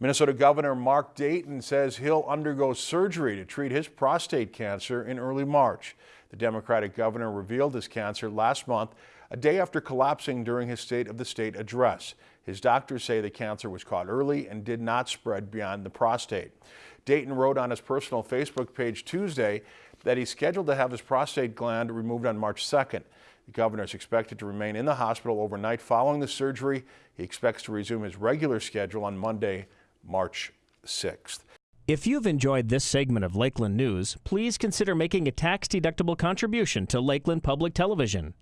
Minnesota Governor Mark Dayton says he'll undergo surgery to treat his prostate cancer in early March. The Democratic governor revealed his cancer last month, a day after collapsing during his State of the State address. His doctors say the cancer was caught early and did not spread beyond the prostate. Dayton wrote on his personal Facebook page Tuesday that he's scheduled to have his prostate gland removed on March 2nd. The governor is expected to remain in the hospital overnight following the surgery. He expects to resume his regular schedule on Monday, March 6th. If you've enjoyed this segment of Lakeland News, please consider making a tax-deductible contribution to Lakeland Public Television.